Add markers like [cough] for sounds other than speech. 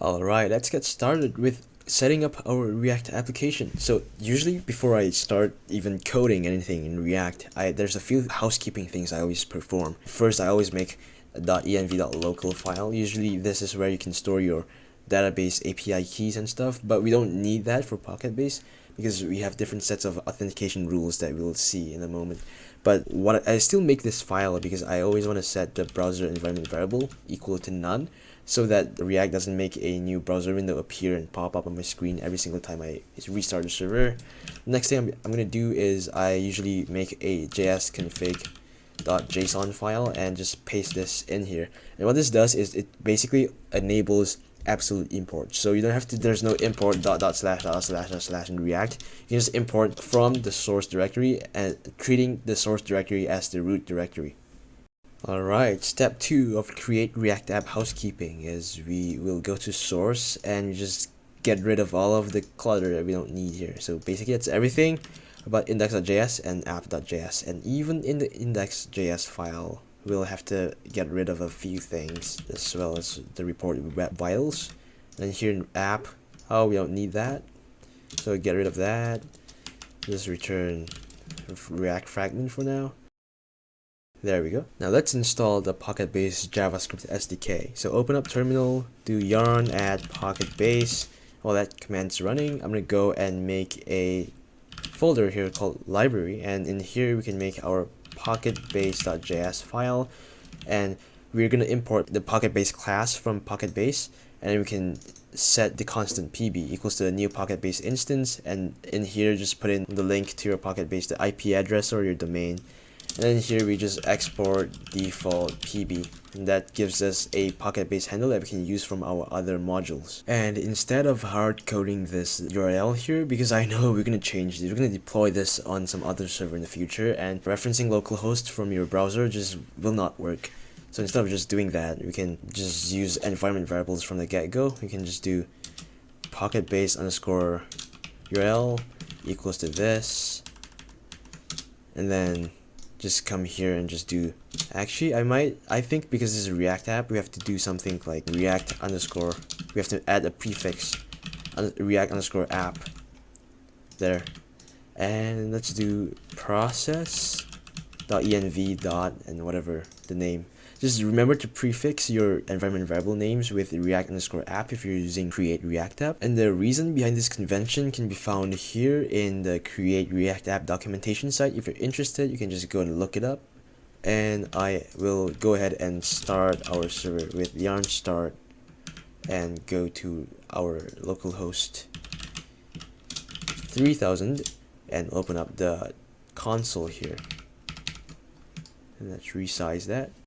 Alright, let's get started with setting up our React application. So usually before I start even coding anything in React, I there's a few housekeeping things I always perform. First, I always make a .env.local file. Usually this is where you can store your database API keys and stuff, but we don't need that for Pocketbase because we have different sets of authentication rules that we'll see in a moment. But what I still make this file because I always want to set the browser environment variable equal to none so that React doesn't make a new browser window appear and pop up on my screen every single time I restart the server. Next thing I'm, I'm going to do is I usually make a JS file and just paste this in here. And what this does is it basically enables absolute import. So you don't have to, there's no import dot dot slash dot slash dot slash in React. You can just import from the source directory and treating the source directory as the root directory. Alright, step two of create React app housekeeping is we will go to source and just get rid of all of the clutter that we don't need here. So basically it's everything about index.js and app.js and even in the index.js file we'll have to get rid of a few things as well as the report web vitals and here in app oh we don't need that. So get rid of that. Just return react fragment for now there we go. Now let's install the Pocketbase JavaScript SDK. So open up terminal, do yarn add Pocketbase. While that command's running, I'm going to go and make a folder here called library. And in here we can make our pocketbase.js file. And we're going to import the Pocketbase class from Pocketbase. And we can set the constant pb equals to the new Pocketbase instance. And in here, just put in the link to your Pocketbase, the IP address or your domain and then here we just export default pb and that gives us a Pocketbase handle that we can use from our other modules. And instead of hard coding this url here because i know [laughs] we're going to change this we're going to deploy this on some other server in the future and referencing localhost from your browser just will not work. So instead of just doing that we can just use environment variables from the get-go. We can just do Pocketbase underscore url equals to this and then just come here and just do actually I might I think because this is a react app we have to do something like react underscore we have to add a prefix react underscore app there. And let's do process dot env dot and whatever the name just remember to prefix your environment variable names with react underscore app if you're using create react app. And the reason behind this convention can be found here in the create react app documentation site. If you're interested, you can just go and look it up. And I will go ahead and start our server with yarn start and go to our localhost 3000 and open up the console here. And let's resize that.